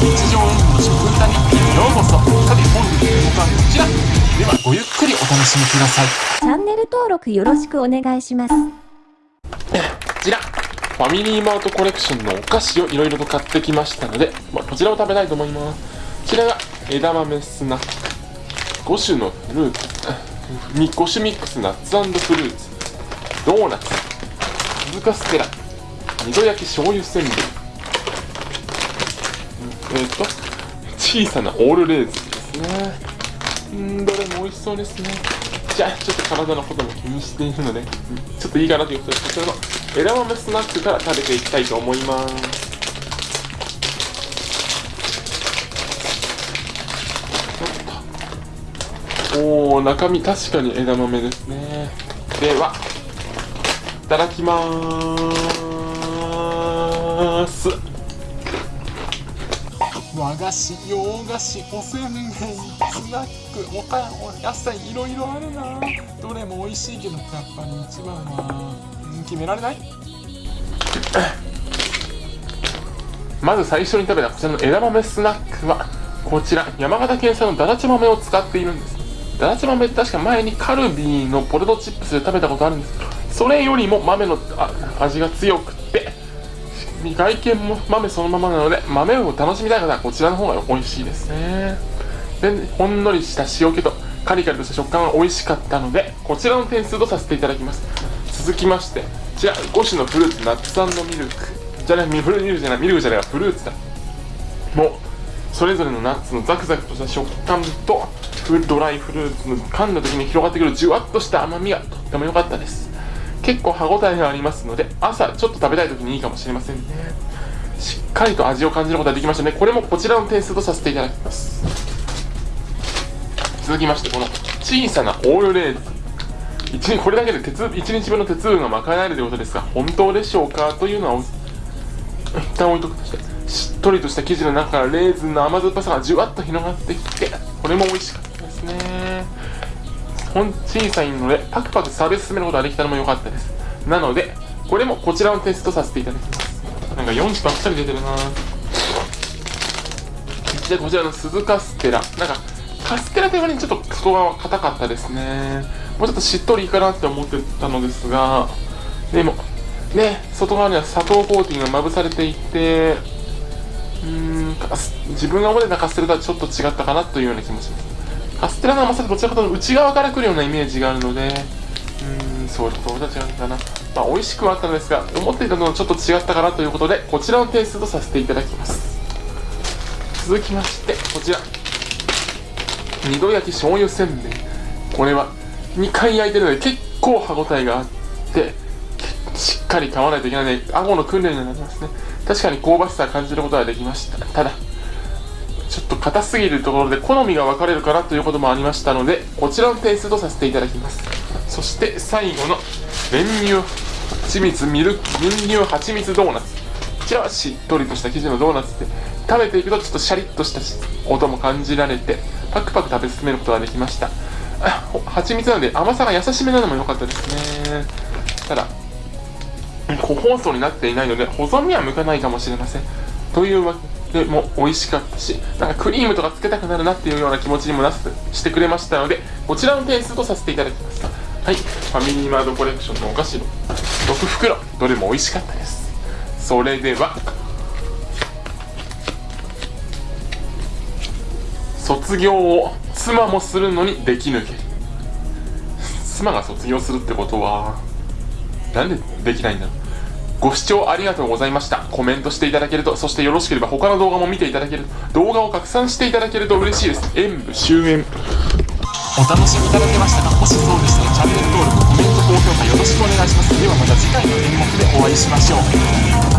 日常演技の食歌日記へようこそさて本日の動画はこちら。ではごゆっくりお楽しみください。チャンネル登録よろしくお願いします。こちら。ファミリーマートコレクションのお菓子をいろいろと買ってきましたので、まあ、こちらを食べたいと思いますこちらが枝豆スナック。5種のフルーツ。5種ミックスナッツフルーツ。ドーナツ。鈴鹿ステラ。二度焼き醤油せんべいえっ、と小さなオールレーズンですね。うんどれも美味しそうですね。じゃあちょっと体のことも気にしているので、ちょっといいかなということでこちらの枝豆スナックから食べていきたいと思います。おお中身確かに枝豆ですね。ではいただきます。和菓子洋菓子おせんべいスナックおかお野菜いろいろあるな。どれも美味しいけどやっぱり一番は決められない？まず最初に食べたこちらの枝豆スナックはこちら山形県産のだだち豆を使っているんです。だだち豆って確か前にカルビーのポテトチップスで食べたことあるんですそれよりも豆の味が強くて外見も豆そのままなので豆を楽しみたい方はこちらの方が美味しいですね。でほんのりした塩気とカリカリとした食感が美味しかったのでこちらの点数とさせていただきます。続きましてこちら5種のフルーツナッツミルク。じゃないフルミルクじゃないミルクじゃないフルーツだ。もうそれぞれのナッツのザクザクとした食感とドライフルーツの噛んだ時に広がってくるじゅわっとした甘みがとっても良かったです。結構歯ごたえがありますので朝ちょっと食べたい時にいいかもしれませんね。しっかりと味を感じることができましたね。これもこちらの点数とさせていただきます。続きましてこの小さなオールレーズン。一日これだけで鉄1日分の鉄分が賄えるということですが本当でしょうかというのは 一旦置いとくとしてしっとりとした生地の中からレーズンの甘酸っぱさがじゅわっと広がってきてこれも美味しかったですね。小さいのでパクパク食べ進めることができたのも良かったです。なのでこれもこちらのテストさせていただきます。なんか4種ばっかり出てるな。でこちらの鈴鹿ステラ。なんかカステラという割にちょっと外側硬かったですね。もうちょっとしっとりいいかなって思ってたのですが。でもね外側には砂糖コーティングがまぶされていてうーん自分が思ってたカステラとはちょっと違ったかなというような気もします。カステラの甘さってどちらかというと内側から来るようなイメージがあるので。うーんそういうところと違うんだな。まあ美味しくはあったのですが思っていたのとちょっと違ったかなということでこちらの点数とさせていただきます。続きましてこちら。二度焼き醤油せんべい。これは2回焼いてるので結構歯ごたえがあってしっかり噛まないといけないので顎の訓練になりますね。確かに香ばしさを感じることができました。ただ硬すぎるところで好みが分かれるかなということもありましたのでこちらの点数とさせていただきます。そして最後の練乳蜂蜜ミルク練乳蜂蜜ドーナツ。こちらはしっとりとした生地のドーナツで食べていくとちょっとシャリッとした音も感じられてパクパク食べ進めることができました。蜂蜜なので甘さが優しめなのも良かったですね。ただ個包装になっていないので保存には向かないかもしれません。というわけでも美味しかったしなんかクリームとかつけたくなるなっていうような気持ちにもなすしてくれましたのでこちらの点数とさせていただきます。はい。ファミリーマートコレクションのお菓子の6袋。どれも美味しかったです。それでは卒業を妻もするのにでき抜け。妻が卒業するってことはなんでできないんだろう。ご視聴ありがとうございました。コメントしていただけるとそしてよろしければ他の動画も見ていただけると動画を拡散していただけると嬉しいです。演武終演。お楽しみいただけましたかもしそうでしたらチャンネル登録コメント高評価よろしくお願いします。ではまた次回の演目でお会いしましょう。